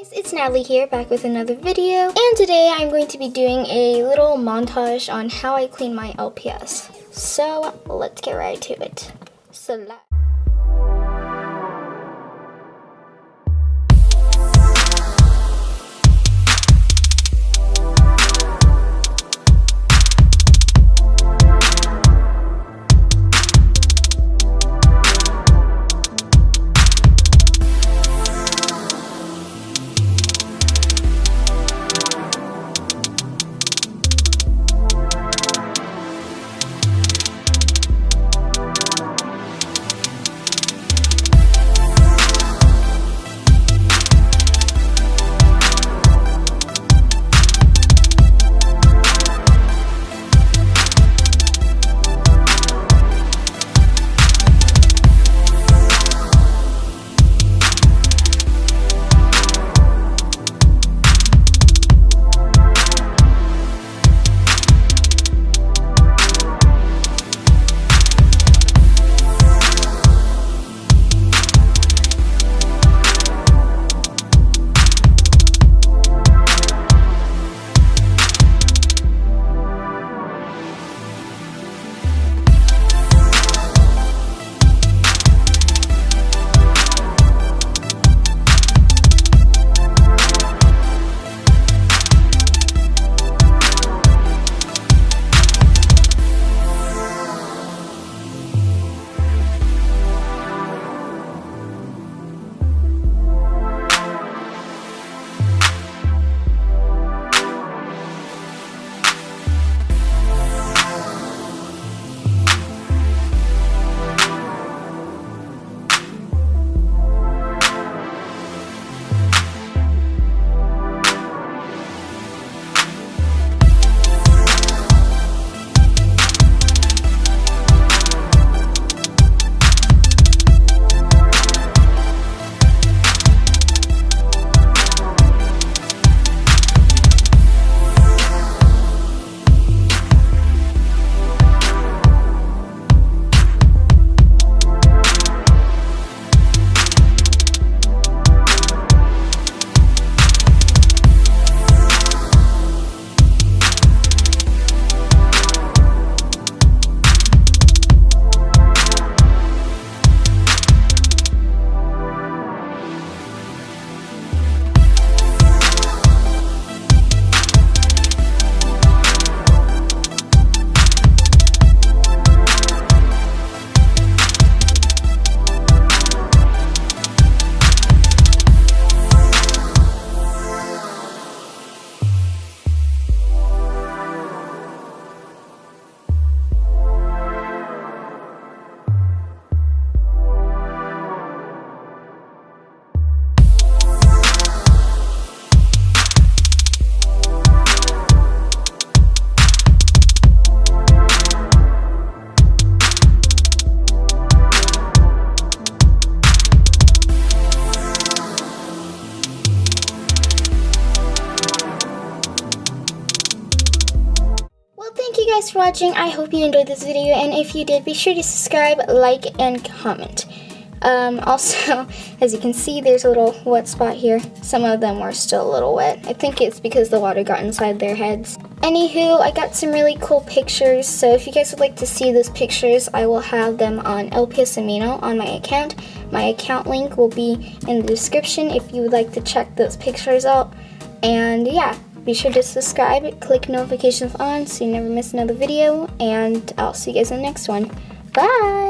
guys, it's Natalie here, back with another video. And today I'm going to be doing a little montage on how I clean my LPS. So let's get right to it. Select. You guys for watching. I hope you enjoyed this video, and if you did, be sure to subscribe, like, and comment. Um, also, as you can see, there's a little wet spot here. Some of them were still a little wet. I think it's because the water got inside their heads. Anywho, I got some really cool pictures, so if you guys would like to see those pictures, I will have them on LPS Amino on my account. My account link will be in the description if you would like to check those pictures out. And yeah, be sure to subscribe, click notifications on so you never miss another video, and I'll see you guys in the next one. Bye!